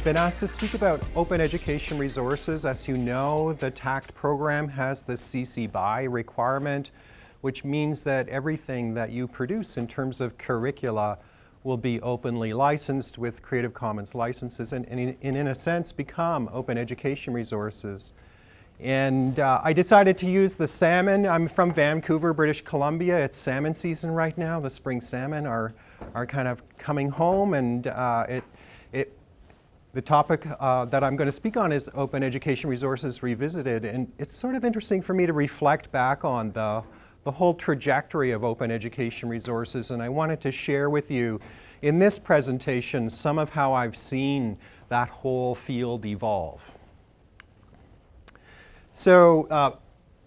I've been asked to speak about open education resources. As you know, the TACT program has the CC BY requirement, which means that everything that you produce in terms of curricula will be openly licensed with Creative Commons licenses and, and, in, and in, a sense become open education resources. And uh, I decided to use the salmon. I'm from Vancouver, British Columbia. It's salmon season right now. The spring salmon are, are kind of coming home and uh, it, it, the topic uh, that I'm going to speak on is Open Education Resources Revisited. And it's sort of interesting for me to reflect back on the the whole trajectory of open education resources and I wanted to share with you in this presentation some of how I've seen that whole field evolve. So uh,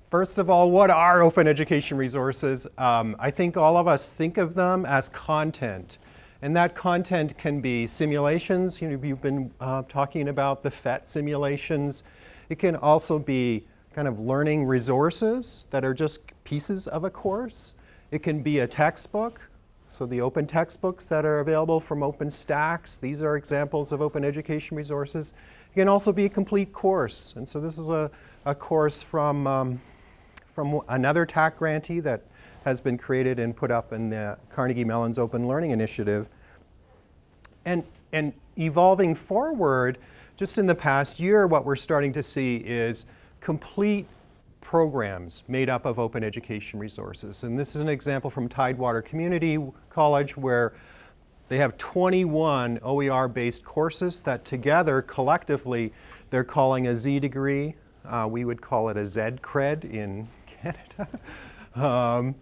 first of all, what are open education resources? Um, I think all of us think of them as content. And that content can be simulations. You know, you've been uh, talking about the PhET simulations. It can also be kind of learning resources that are just pieces of a course. It can be a textbook, so the open textbooks that are available from OpenStax, these are examples of open education resources. It can also be a complete course, and so this is a, a course from, um, from another TAC grantee that has been created and put up in the Carnegie Mellon's Open Learning Initiative. And, and evolving forward, just in the past year, what we're starting to see is complete programs made up of open education resources. And this is an example from Tidewater Community College where they have 21 OER-based courses that together, collectively, they're calling a Z degree. Uh, we would call it a Z cred in Canada. um,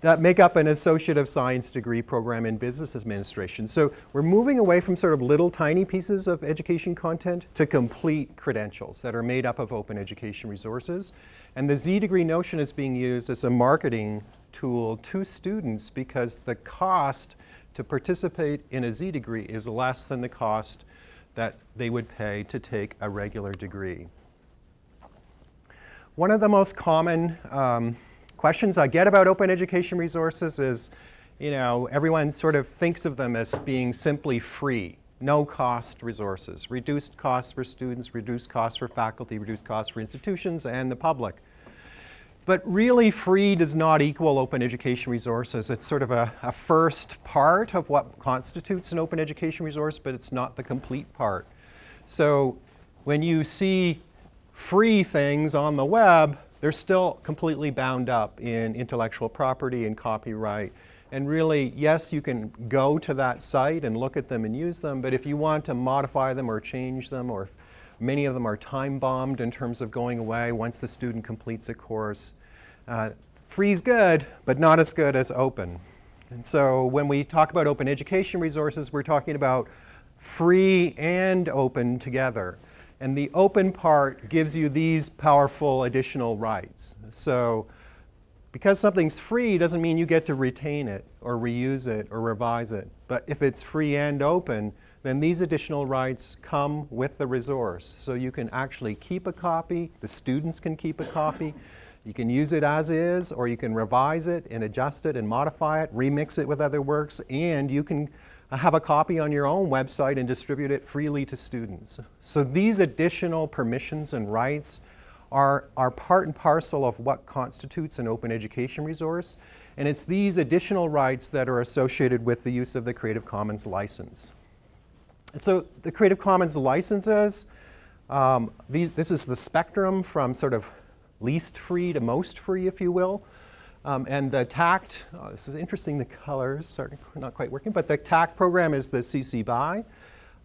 that make up an Associate of Science degree program in Business Administration. So we're moving away from sort of little tiny pieces of education content to complete credentials that are made up of open education resources. And the Z degree notion is being used as a marketing tool to students because the cost to participate in a Z degree is less than the cost that they would pay to take a regular degree. One of the most common um, questions I get about open education resources is, you know, everyone sort of thinks of them as being simply free, no cost resources, reduced costs for students, reduced costs for faculty, reduced costs for institutions and the public. But really free does not equal open education resources. It's sort of a, a, first part of what constitutes an open education resource, but it's not the complete part. So when you see free things on the web, they're still completely bound up in intellectual property and copyright. And really, yes, you can go to that site and look at them and use them, but if you want to modify them or change them, or many of them are time bombed in terms of going away once the student completes a course, uh, free's good, but not as good as open. And so when we talk about open education resources, we're talking about free and open together. And the open part gives you these powerful additional rights. So because something's free doesn't mean you get to retain it or reuse it or revise it. But if it's free and open, then these additional rights come with the resource. So you can actually keep a copy, the students can keep a copy, you can use it as is, or you can revise it and adjust it and modify it, remix it with other works, and you can have a copy on your own website and distribute it freely to students. So these additional permissions and rights are, are part and parcel of what constitutes an open education resource. And it's these additional rights that are associated with the use of the Creative Commons license. And so the Creative Commons licenses, um, these, this is the spectrum from sort of least free to most free, if you will. Um, and the TACT, oh, this is interesting, the colors are not quite working, but the TACT program is the CC BY.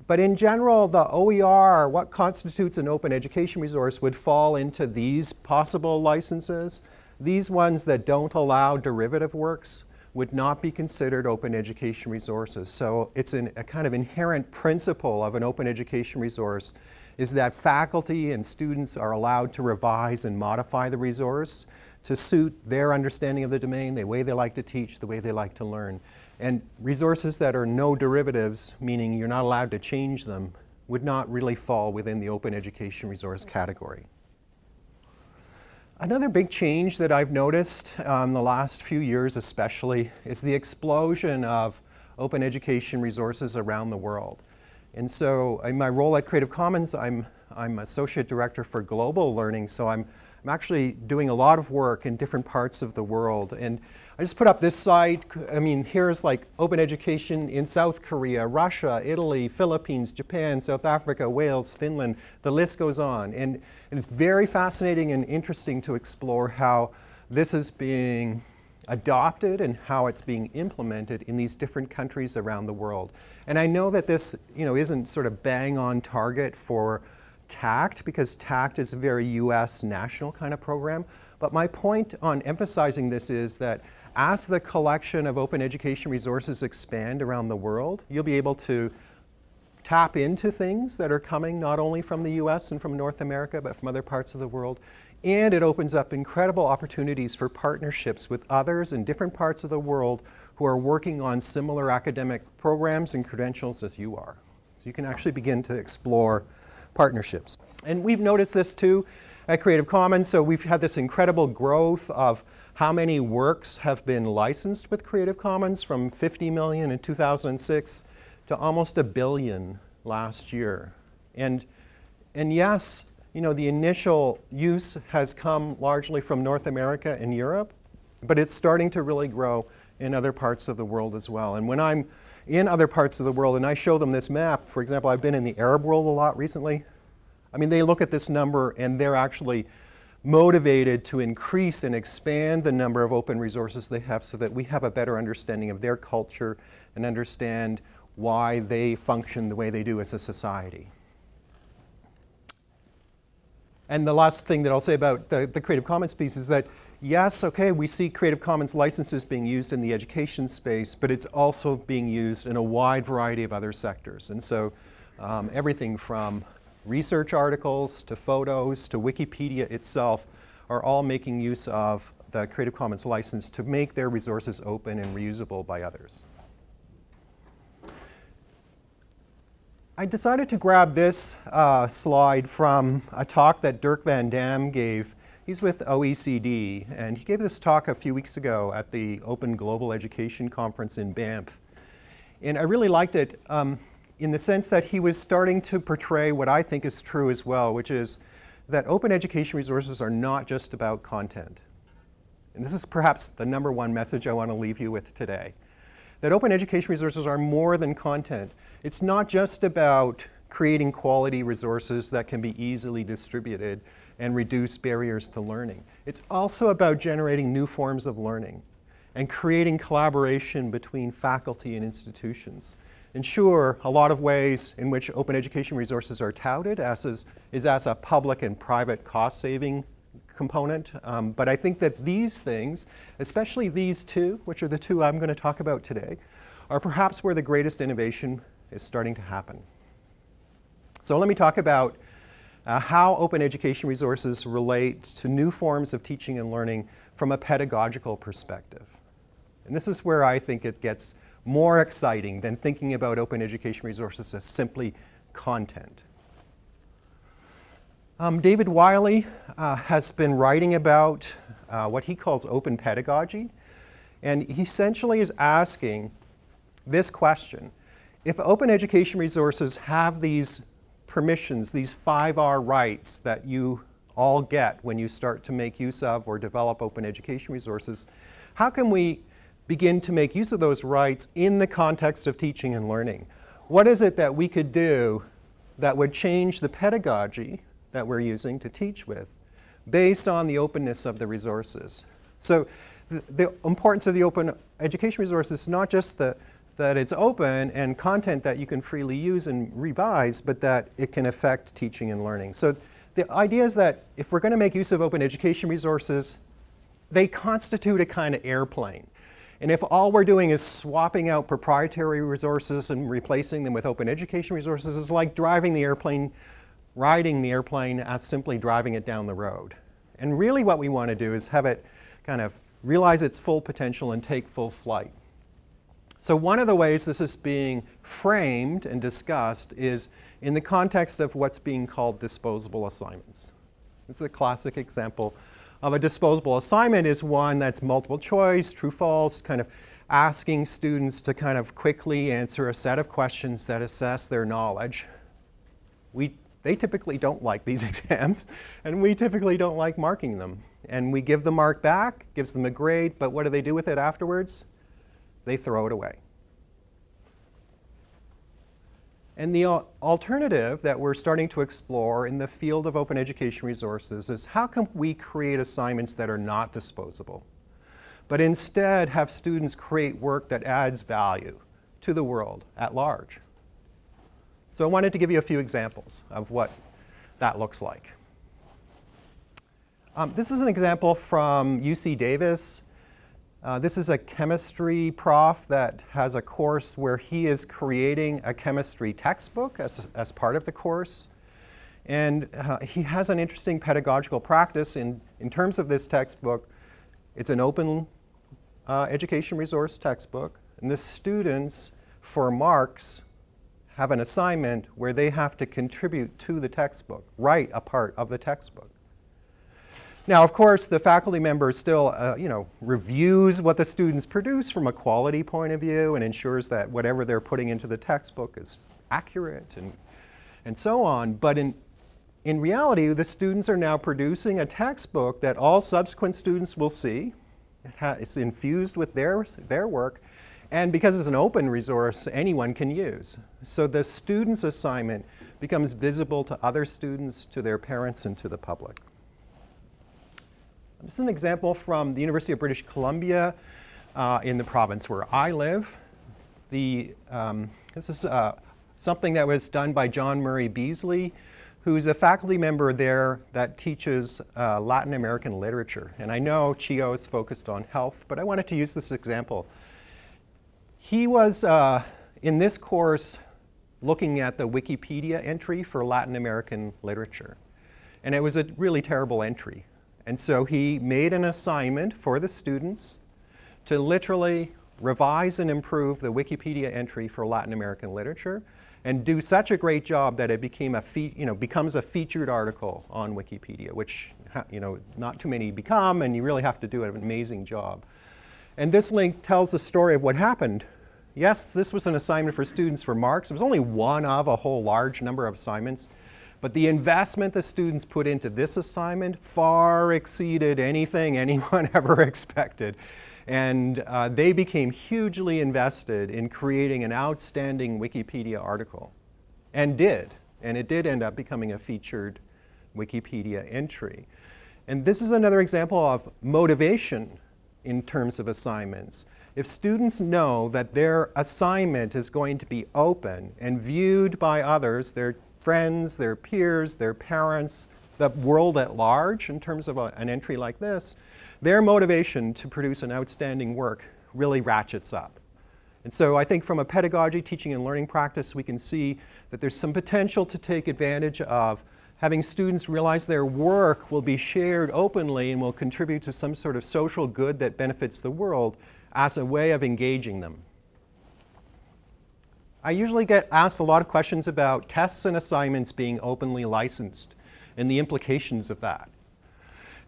But in general, the OER, what constitutes an open education resource, would fall into these possible licenses. These ones that don't allow derivative works would not be considered open education resources. So it's an, a kind of inherent principle of an open education resource is that faculty and students are allowed to revise and modify the resource to suit their understanding of the domain, the way they like to teach, the way they like to learn. And resources that are no derivatives, meaning you're not allowed to change them, would not really fall within the open education resource category. Another big change that I've noticed um, the last few years especially is the explosion of open education resources around the world. And so in my role at Creative Commons, I'm, I'm Associate Director for Global Learning, so I'm, I'm actually doing a lot of work in different parts of the world. And I just put up this slide. I mean, here's like open education in South Korea, Russia, Italy, Philippines, Japan, South Africa, Wales, Finland. The list goes on. And, and it's very fascinating and interesting to explore how this is being adopted and how it's being implemented in these different countries around the world. And I know that this you know, isn't sort of bang on target for TACT because TACT is a very US national kind of program. But my point on emphasizing this is that as the collection of open education resources expand around the world, you'll be able to tap into things that are coming not only from the US and from North America, but from other parts of the world. And it opens up incredible opportunities for partnerships with others in different parts of the world who are working on similar academic programs and credentials as you are. So you can actually begin to explore partnerships. And we've noticed this too at Creative Commons. So we've had this incredible growth of how many works have been licensed with Creative Commons from 50 million in 2006 to almost a billion last year. And, and yes, you know, the initial use has come largely from North America and Europe, but it's starting to really grow in other parts of the world as well. And when I'm in other parts of the world and I show them this map, for example, I've been in the Arab world a lot recently. I mean, they look at this number and they're actually motivated to increase and expand the number of open resources they have so that we have a better understanding of their culture and understand why they function the way they do as a society. And the last thing that I'll say about the, the Creative Commons piece is that, yes, okay, we see Creative Commons licenses being used in the education space, but it's also being used in a wide variety of other sectors. And so um, everything from research articles to photos to Wikipedia itself are all making use of the Creative Commons license to make their resources open and reusable by others. I decided to grab this uh, slide from a talk that Dirk Van Damme gave. He's with OECD, and he gave this talk a few weeks ago at the Open Global Education Conference in Banff. And I really liked it um, in the sense that he was starting to portray what I think is true as well, which is that open education resources are not just about content. And this is perhaps the number one message I want to leave you with today. That open education resources are more than content. It's not just about creating quality resources that can be easily distributed and reduce barriers to learning. It's also about generating new forms of learning and creating collaboration between faculty and institutions. And sure, a lot of ways in which open education resources are touted as is, is as a public and private cost-saving component. Um, but I think that these things, especially these two, which are the two I'm going to talk about today, are perhaps where the greatest innovation is starting to happen. So let me talk about uh, how open education resources relate to new forms of teaching and learning from a pedagogical perspective. And this is where I think it gets more exciting than thinking about open education resources as simply content. Um, David Wiley uh, has been writing about uh, what he calls open pedagogy, and he essentially is asking this question if open education resources have these permissions, these 5R rights that you all get when you start to make use of or develop open education resources, how can we begin to make use of those rights in the context of teaching and learning? What is it that we could do that would change the pedagogy that we're using to teach with based on the openness of the resources? So the, the importance of the open education resources is not just the that it's open and content that you can freely use and revise, but that it can affect teaching and learning. So the idea is that if we're going to make use of open education resources, they constitute a kind of airplane. And if all we're doing is swapping out proprietary resources and replacing them with open education resources, it's like driving the airplane, riding the airplane as simply driving it down the road. And really what we want to do is have it kind of realize its full potential and take full flight. So one of the ways this is being framed and discussed is in the context of what's being called disposable assignments. This is a classic example of a disposable assignment is one that's multiple choice, true, false, kind of asking students to kind of quickly answer a set of questions that assess their knowledge. We, they typically don't like these exams, and we typically don't like marking them. And we give the mark back, gives them a grade, but what do they do with it afterwards? They throw it away. And the alternative that we're starting to explore in the field of open education resources is how can we create assignments that are not disposable, but instead have students create work that adds value to the world at large. So I wanted to give you a few examples of what that looks like. Um, this is an example from UC Davis. Uh, this is a chemistry prof that has a course where he is creating a chemistry textbook as, as part of the course. And uh, he has an interesting pedagogical practice in, in terms of this textbook. It's an open uh, education resource textbook. And the students, for marks, have an assignment where they have to contribute to the textbook, write a part of the textbook. Now, of course, the faculty member still, uh, you know, reviews what the students produce from a quality point of view and ensures that whatever they're putting into the textbook is accurate and, and so on. But in, in reality, the students are now producing a textbook that all subsequent students will see. it's infused with their, their work. And because it's an open resource, anyone can use. So the student's assignment becomes visible to other students, to their parents, and to the public. This is an example from the University of British Columbia uh, in the province where I live. The, um, this is uh, something that was done by John Murray Beasley, who's a faculty member there that teaches uh, Latin American literature. And I know CHIO is focused on health, but I wanted to use this example. He was, uh, in this course, looking at the Wikipedia entry for Latin American literature. And it was a really terrible entry. And so he made an assignment for the students to literally revise and improve the Wikipedia entry for Latin American literature and do such a great job that it became a you know, becomes a featured article on Wikipedia, which you know, not too many become, and you really have to do an amazing job. And this link tells the story of what happened. Yes, this was an assignment for students for marks. It was only one of a whole large number of assignments. But the investment the students put into this assignment far exceeded anything anyone ever expected. And uh, they became hugely invested in creating an outstanding Wikipedia article. And did. And it did end up becoming a featured Wikipedia entry. And this is another example of motivation in terms of assignments. If students know that their assignment is going to be open and viewed by others, their friends, their peers, their parents, the world at large in terms of a, an entry like this, their motivation to produce an outstanding work really ratchets up. And so I think from a pedagogy, teaching and learning practice, we can see that there's some potential to take advantage of having students realize their work will be shared openly and will contribute to some sort of social good that benefits the world as a way of engaging them. I usually get asked a lot of questions about tests and assignments being openly licensed and the implications of that.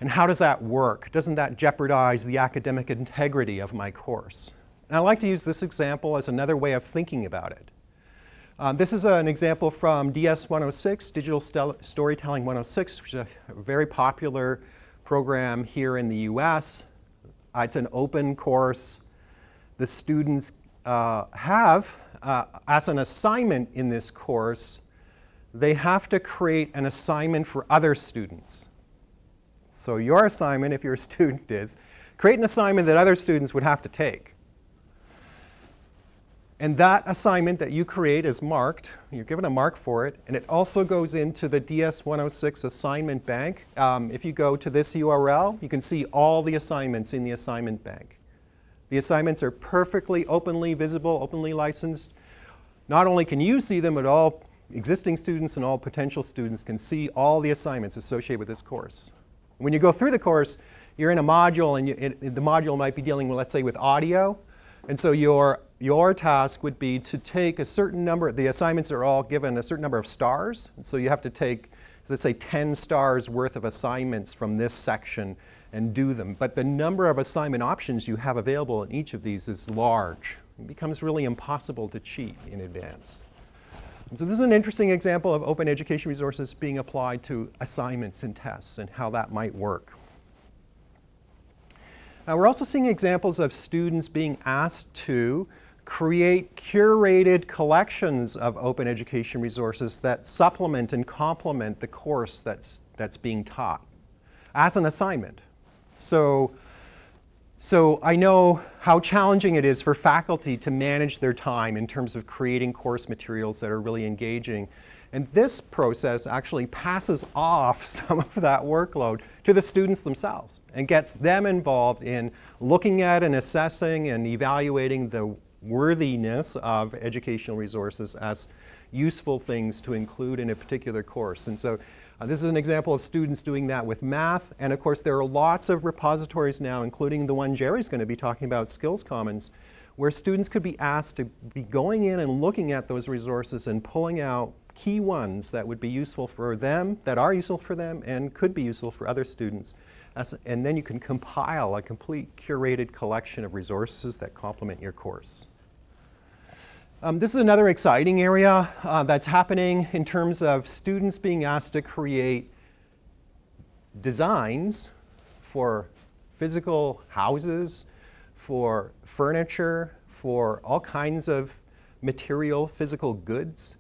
And how does that work? Doesn't that jeopardize the academic integrity of my course? And I like to use this example as another way of thinking about it. Um, this is an example from DS 106, Digital Storytelling 106, which is a very popular program here in the US. Uh, it's an open course. The students uh, have uh, as an assignment in this course, they have to create an assignment for other students. So your assignment, if you're a student, is create an assignment that other students would have to take. And that assignment that you create is marked. You're given a mark for it. And it also goes into the DS-106 assignment bank. Um, if you go to this URL, you can see all the assignments in the assignment bank. The assignments are perfectly openly visible, openly licensed. Not only can you see them, but all existing students and all potential students can see all the assignments associated with this course. When you go through the course, you're in a module and you, it, the module might be dealing with, let's say, with audio. And so your, your task would be to take a certain number, the assignments are all given a certain number of stars. And so you have to take, let's say, 10 stars worth of assignments from this section and do them. But the number of assignment options you have available in each of these is large. It becomes really impossible to cheat in advance. So this is an interesting example of open education resources being applied to assignments and tests and how that might work. Now we're also seeing examples of students being asked to create curated collections of open education resources that supplement and complement the course that's, that's being taught as an assignment. So, so I know how challenging it is for faculty to manage their time in terms of creating course materials that are really engaging. And this process actually passes off some of that workload to the students themselves and gets them involved in looking at and assessing and evaluating the worthiness of educational resources as useful things to include in a particular course. And so uh, this is an example of students doing that with math. And of course, there are lots of repositories now, including the one Jerry's going to be talking about, Skills Commons, where students could be asked to be going in and looking at those resources and pulling out key ones that would be useful for them, that are useful for them, and could be useful for other students. As, and then you can compile a complete curated collection of resources that complement your course. Um, this is another exciting area uh, that's happening in terms of students being asked to create designs for physical houses, for furniture, for all kinds of material, physical goods,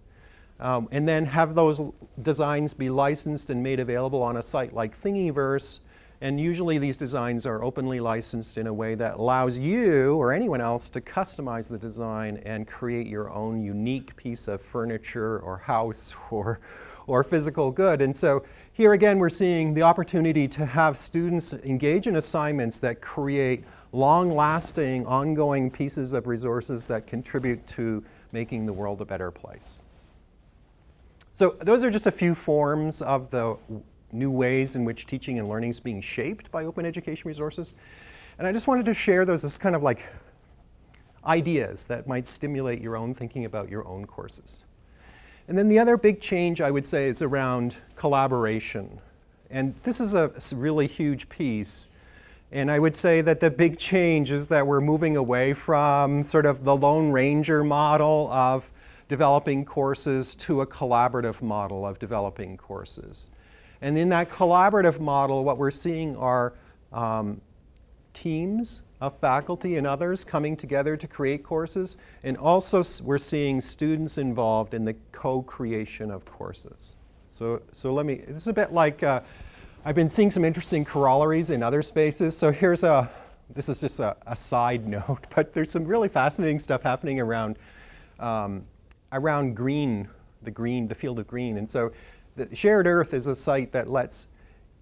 um, and then have those designs be licensed and made available on a site like Thingiverse and usually these designs are openly licensed in a way that allows you or anyone else to customize the design and create your own unique piece of furniture or house or, or physical good. And so here again, we're seeing the opportunity to have students engage in assignments that create long-lasting, ongoing pieces of resources that contribute to making the world a better place. So those are just a few forms of the new ways in which teaching and learning is being shaped by open education resources. And I just wanted to share those as kind of like ideas that might stimulate your own thinking about your own courses. And then the other big change I would say is around collaboration. And this is a really huge piece. And I would say that the big change is that we're moving away from sort of the Lone Ranger model of developing courses to a collaborative model of developing courses. And in that collaborative model, what we're seeing are um, teams of faculty and others coming together to create courses. And also we're seeing students involved in the co-creation of courses. So, so let me, this is a bit like, uh, I've been seeing some interesting corollaries in other spaces. So here's a, this is just a, a side note, but there's some really fascinating stuff happening around, um, around green, the green, the field of green. And so the Shared Earth is a site that lets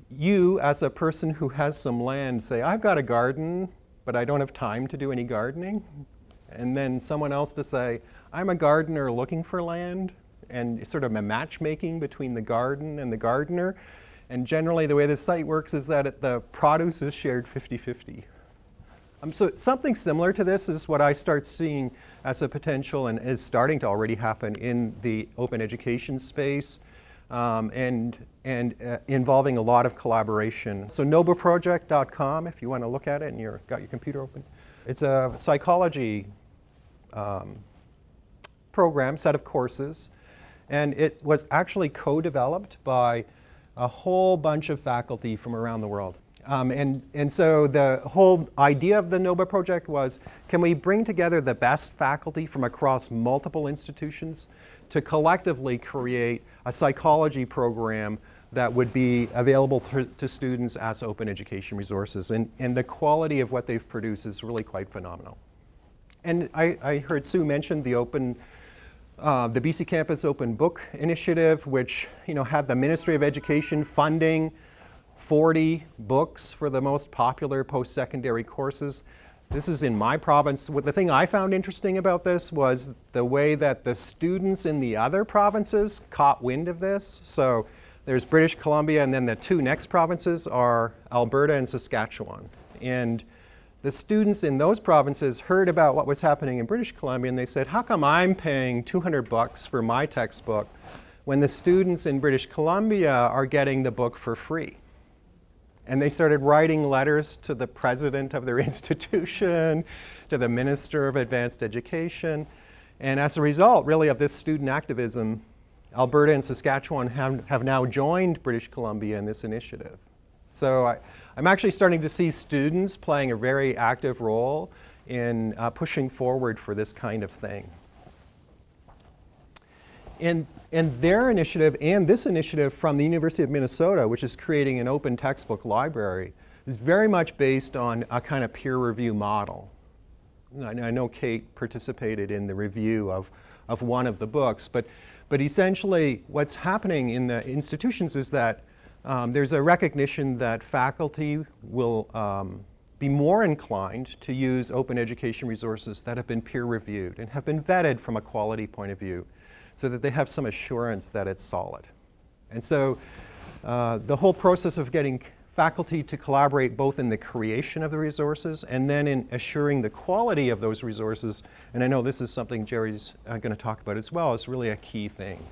you, as a person who has some land, say, I've got a garden, but I don't have time to do any gardening. And then someone else to say, I'm a gardener looking for land, and sort of a matchmaking between the garden and the gardener. And generally, the way this site works is that the produce is shared 50-50. Um, so something similar to this is what I start seeing as a potential and is starting to already happen in the open education space um, and, and uh, involving a lot of collaboration. So nobaproject.com, if you want to look at it and you've got your computer open. It's a psychology um, program, set of courses, and it was actually co-developed by a whole bunch of faculty from around the world. Um, and, and so the whole idea of the NOBA project was, can we bring together the best faculty from across multiple institutions to collectively create a psychology program that would be available to, to, students as open education resources. And, and the quality of what they've produced is really quite phenomenal. And I, I heard Sue mention the open, uh, the BC Campus Open Book Initiative, which you know, had the Ministry of Education funding 40 books for the most popular post-secondary courses. This is in my province. The thing I found interesting about this was the way that the students in the other provinces caught wind of this. So there's British Columbia, and then the two next provinces are Alberta and Saskatchewan. And the students in those provinces heard about what was happening in British Columbia, and they said, how come I'm paying 200 bucks for my textbook when the students in British Columbia are getting the book for free? And they started writing letters to the president of their institution, to the minister of advanced education. And as a result, really, of this student activism, Alberta and Saskatchewan have, have now joined British Columbia in this initiative. So I, am actually starting to see students playing a very active role in uh, pushing forward for this kind of thing. And, and their initiative and this initiative from the University of Minnesota, which is creating an open textbook library, is very much based on a kind of peer review model. I know Kate participated in the review of, of one of the books, but, but essentially what's happening in the institutions is that um, there's a recognition that faculty will um, be more inclined to use open education resources that have been peer reviewed and have been vetted from a quality point of view so that they have some assurance that it's solid. And so uh, the whole process of getting faculty to collaborate both in the creation of the resources and then in assuring the quality of those resources, and I know this is something Jerry's uh, going to talk about as well, is really a key thing.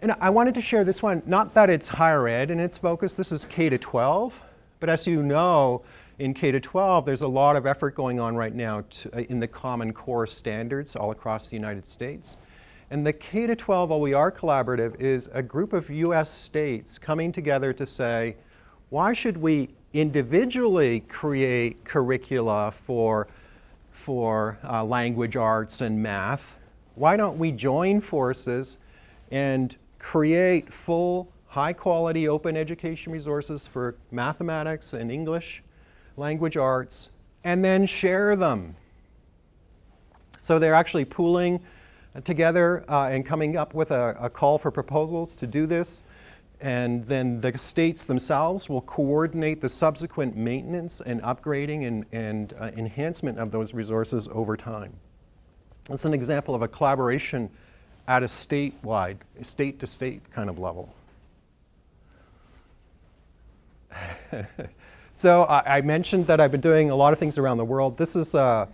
And I wanted to share this one, not that it's higher ed in its focus, this is K to 12, but as you know, in K to 12, there's a lot of effort going on right now to, uh, in the Common Core standards all across the United States. And the K to 12 OER Collaborative is a group of US states coming together to say, why should we individually create curricula for, for uh, language arts and math? Why don't we join forces and create full, high quality open education resources for mathematics and English, language arts, and then share them? So they're actually pooling together uh, and coming up with a, a, call for proposals to do this. And then the states themselves will coordinate the subsequent maintenance and upgrading and, and uh, enhancement of those resources over time. That's an example of a collaboration at a statewide, state to state kind of level. so I, I, mentioned that I've been doing a lot of things around the world. This is, uh,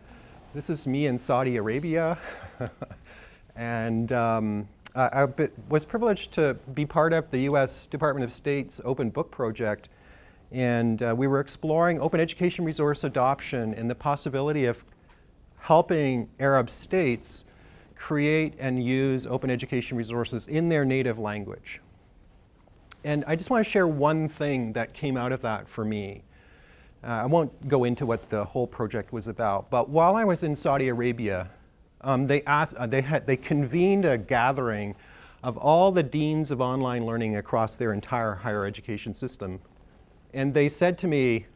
this is me in Saudi Arabia. And um, I, I was privileged to be part of the U.S. Department of State's Open Book Project. And uh, we were exploring open education resource adoption and the possibility of helping Arab states create and use open education resources in their native language. And I just want to share one thing that came out of that for me. Uh, I won't go into what the whole project was about, but while I was in Saudi Arabia, um, they, asked, uh, they, had, they convened a gathering of all the deans of online learning across their entire higher education system. And they said to me,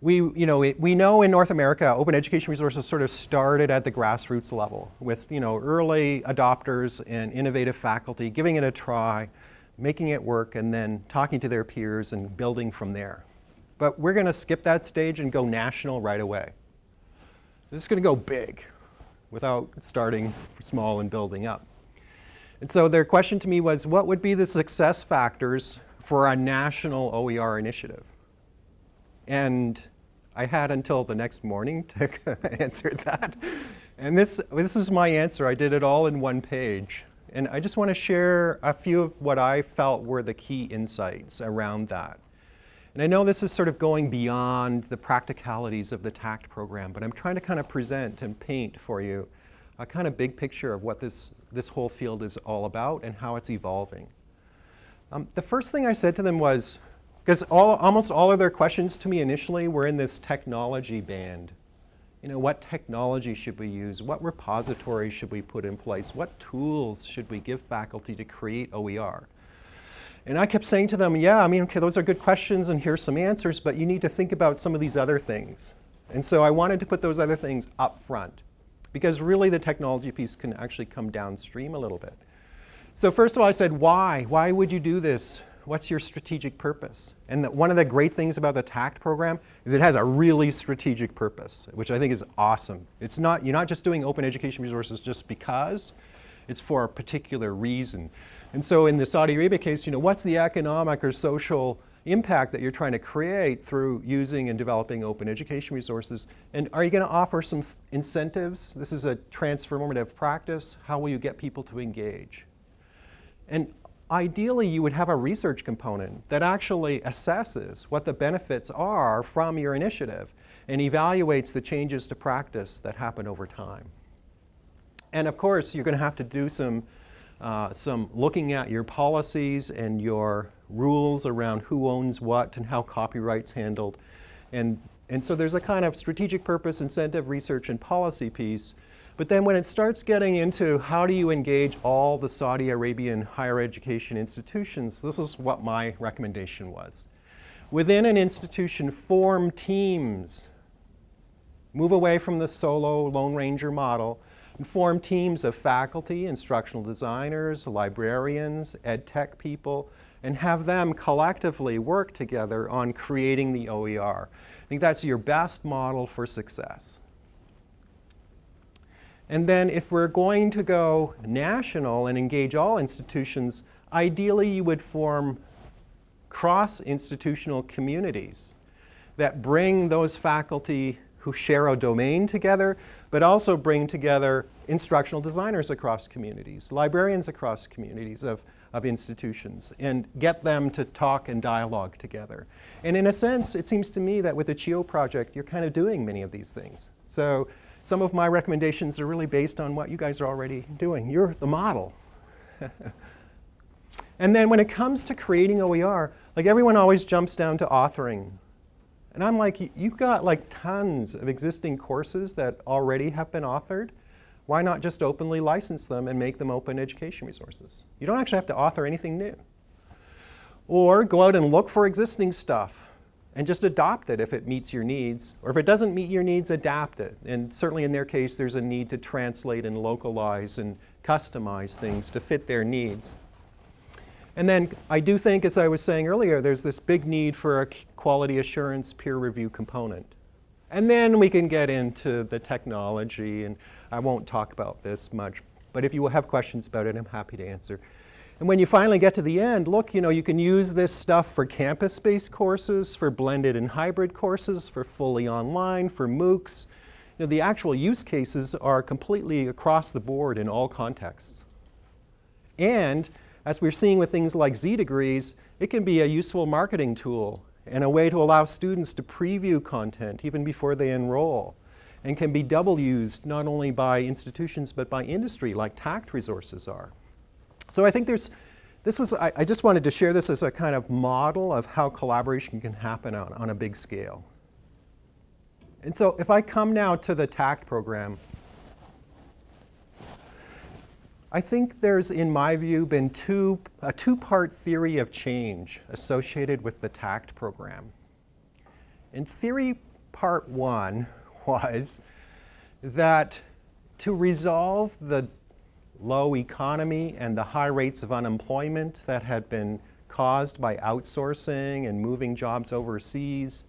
we, you know, we know in North America, open education resources sort of started at the grassroots level with you know, early adopters and innovative faculty giving it a try, making it work, and then talking to their peers and building from there. But we're going to skip that stage and go national right away. This is going to go big without starting small and building up. And so their question to me was, what would be the success factors for a national OER initiative? And I had until the next morning to answer that. And this, this is my answer. I did it all in one page. And I just want to share a few of what I felt were the key insights around that. And I know this is sort of going beyond the practicalities of the TACT program, but I'm trying to kind of present and paint for you a kind of big picture of what this, this whole field is all about and how it's evolving. Um, the first thing I said to them was, because almost all of their questions to me initially were in this technology band. You know, what technology should we use? What repositories should we put in place? What tools should we give faculty to create OER? And I kept saying to them, yeah, I mean, okay, those are good questions and here's some answers, but you need to think about some of these other things. And so I wanted to put those other things up front because really the technology piece can actually come downstream a little bit. So first of all, I said, why? Why would you do this? What's your strategic purpose? And the, one of the great things about the TACT program is it has a really strategic purpose, which I think is awesome. It's not, you're not just doing open education resources just because, it's for a particular reason. And so in the Saudi Arabia case, you know, what's the economic or social impact that you're trying to create through using and developing open education resources? And are you going to offer some incentives? This is a transformative practice. How will you get people to engage? And ideally you would have a research component that actually assesses what the benefits are from your initiative and evaluates the changes to practice that happen over time. And of course, you're going to have to do some, uh, some looking at your policies and your rules around who owns what and how copyright's handled. And, and so there's a kind of strategic purpose, incentive, research, and policy piece. But then when it starts getting into how do you engage all the Saudi Arabian higher education institutions, this is what my recommendation was. Within an institution, form teams. Move away from the solo Lone Ranger model and form teams of faculty, instructional designers, librarians, ed tech people, and have them collectively work together on creating the OER. I think that's your best model for success. And then if we're going to go national and engage all institutions, ideally you would form cross-institutional communities that bring those faculty who share a domain together, but also bring together instructional designers across communities, librarians across communities of, of institutions, and get them to talk and dialogue together. And in a sense, it seems to me that with the CHIO project, you're kind of doing many of these things. So some of my recommendations are really based on what you guys are already doing. You're the model. and then when it comes to creating OER, like everyone always jumps down to authoring. And I'm like, you've got like tons of existing courses that already have been authored. Why not just openly license them and make them open education resources? You don't actually have to author anything new. Or go out and look for existing stuff and just adopt it if it meets your needs. Or if it doesn't meet your needs, adapt it. And certainly in their case, there's a need to translate and localize and customize things to fit their needs. And then I do think, as I was saying earlier, there's this big need for a quality assurance peer review component. And then we can get into the technology, and I won't talk about this much, but if you have questions about it, I'm happy to answer. And when you finally get to the end, look, you know, you can use this stuff for campus-based courses, for blended and hybrid courses, for fully online, for MOOCs. You know, the actual use cases are completely across the board in all contexts. And as we're seeing with things like Z degrees, it can be a useful marketing tool and a way to allow students to preview content even before they enroll and can be double used not only by institutions but by industry like TACT resources are. So I think there's, this was, I, I, just wanted to share this as a kind of model of how collaboration can happen on, on a big scale. And so if I come now to the TACT program, I think there's, in my view, been two, a two-part theory of change associated with the TAACCCT program. In theory part one was that to resolve the low economy and the high rates of unemployment that had been caused by outsourcing and moving jobs overseas,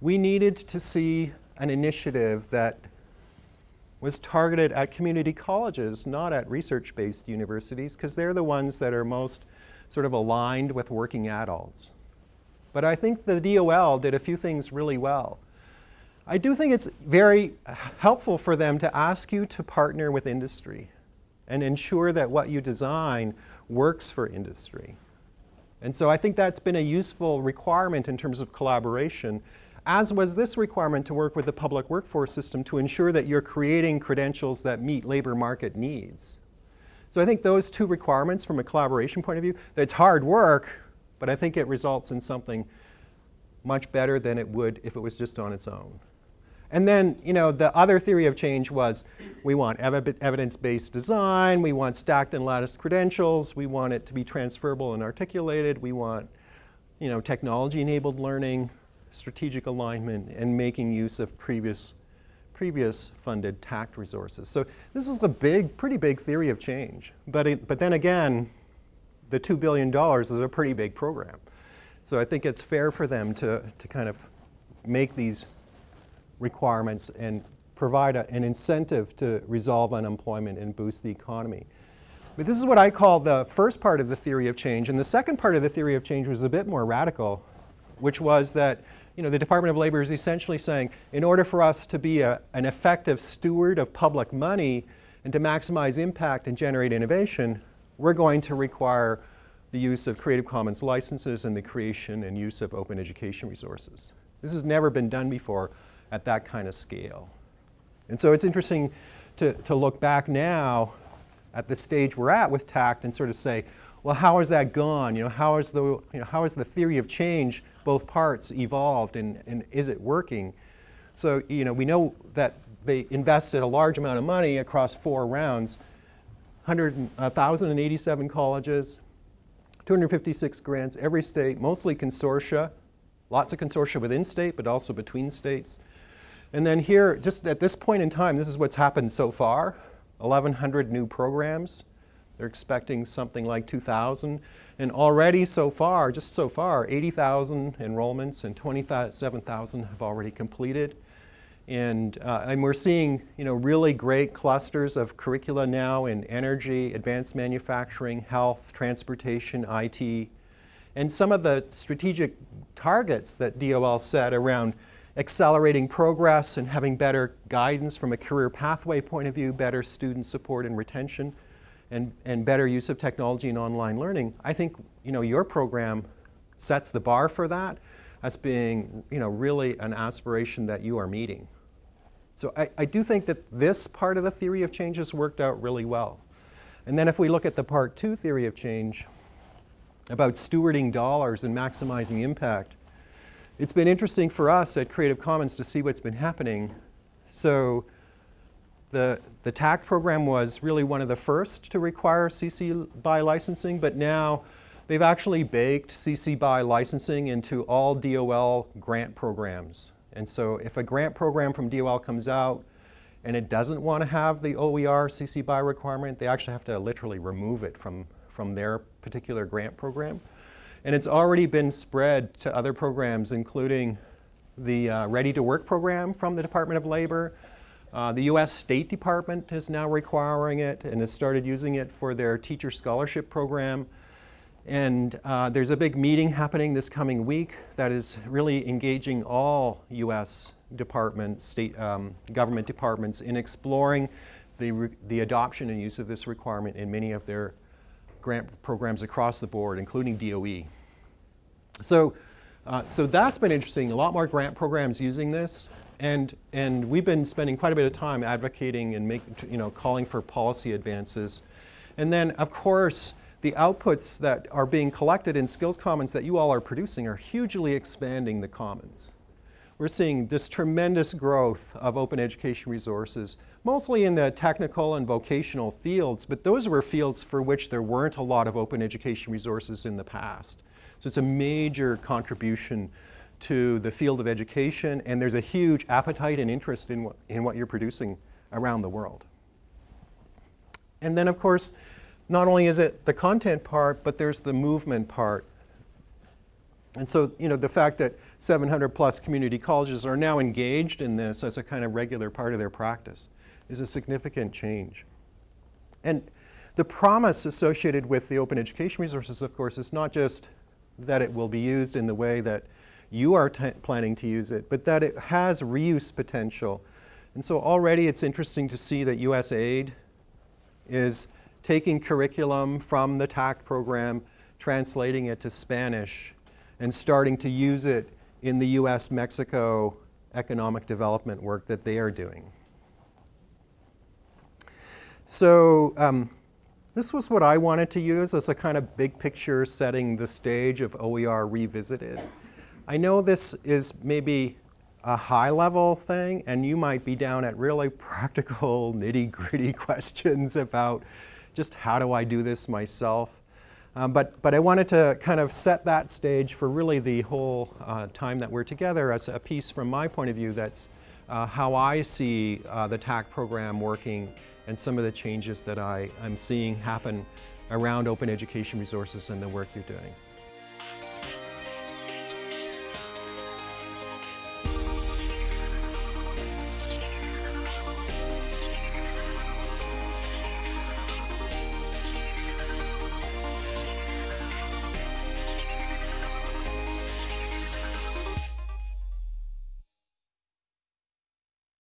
we needed to see an initiative that was targeted at community colleges, not at research-based universities, because they're the ones that are most sort of aligned with working adults. But I think the DOL did a few things really well. I do think it's very helpful for them to ask you to partner with industry and ensure that what you design works for industry. And so I think that's been a useful requirement in terms of collaboration, as was this requirement to work with the public workforce system to ensure that you're creating credentials that meet labor market needs. So I think those two requirements from a collaboration point of view, it's hard work, but I think it results in something much better than it would if it was just on its own. And then, you know, the other theory of change was we want ev evidence-based design, we want stacked and latticed credentials, we want it to be transferable and articulated, we want, you know, technology-enabled learning, strategic alignment, and making use of previous, previous funded TACT resources. So this is a big, pretty big theory of change. But, it, but then again, the $2 billion is a pretty big program. So I think it's fair for them to, to kind of make these requirements and provide a, an incentive to resolve unemployment and boost the economy. But this is what I call the first part of the theory of change. And the second part of the theory of change was a bit more radical, which was that you know, the Department of Labor is essentially saying, in order for us to be a, an effective steward of public money and to maximize impact and generate innovation, we're going to require the use of Creative Commons licenses and the creation and use of open education resources. This has never been done before at that kind of scale. And so it's interesting to, to look back now at the stage we're at with TACT and sort of say, well, how has that gone? You know, how has the, you know, how has the theory of change, both parts, evolved and, and is it working? So, you know, we know that they invested a large amount of money across four rounds, 1,087 colleges, 256 grants, every state, mostly consortia, lots of consortia within state, but also between states. And then here, just at this point in time, this is what's happened so far, 1,100 new programs. They're expecting something like 2,000. And already so far, just so far, 80,000 enrollments and 27,000 have already completed. And, uh, and we're seeing you know, really great clusters of curricula now in energy, advanced manufacturing, health, transportation, IT. And some of the strategic targets that DOL set around accelerating progress and having better guidance from a career pathway point of view, better student support and retention, and, and better use of technology and online learning. I think you know, your program sets the bar for that as being you know, really an aspiration that you are meeting. So I, I do think that this part of the theory of change has worked out really well. And then if we look at the part two theory of change about stewarding dollars and maximizing impact, it's been interesting for us at Creative Commons to see what's been happening. So the, the TACT program was really one of the first to require CC BY licensing, but now they've actually baked CC BY licensing into all DOL grant programs. And so if a grant program from DOL comes out and it doesn't want to have the OER CC BY requirement, they actually have to literally remove it from, from their particular grant program. And it's already been spread to other programs, including the uh, Ready to Work program from the Department of Labor. Uh, the U.S. State Department is now requiring it and has started using it for their teacher scholarship program. And uh, there's a big meeting happening this coming week that is really engaging all U.S. departments, state um, government departments in exploring the, the adoption and use of this requirement in many of their grant programs across the board, including DOE. So, uh, so that's been interesting. A lot more grant programs using this. And, and we've been spending quite a bit of time advocating and make, you know, calling for policy advances. And then, of course, the outputs that are being collected in Skills Commons that you all are producing are hugely expanding the commons. We're seeing this tremendous growth of open education resources mostly in the technical and vocational fields, but those were fields for which there weren't a lot of open education resources in the past. So it's a major contribution to the field of education, and there's a huge appetite and interest in what, in what you're producing around the world. And then, of course, not only is it the content part, but there's the movement part. And so, you know, the fact that 700 plus community colleges are now engaged in this as a kind of regular part of their practice is a significant change. And the promise associated with the open education resources, of course, is not just that it will be used in the way that you are planning to use it, but that it has reuse potential. And so already it's interesting to see that USAID is taking curriculum from the TAC program, translating it to Spanish, and starting to use it in the US-Mexico economic development work that they are doing. So um, this was what I wanted to use as a kind of big picture setting the stage of OER Revisited. I know this is maybe a high level thing and you might be down at really practical nitty gritty questions about just how do I do this myself. Um, but, but I wanted to kind of set that stage for really the whole uh, time that we're together as a piece from my point of view that's uh, how I see uh, the TAC program working and some of the changes that I, I'm seeing happen around open education resources and the work you're doing.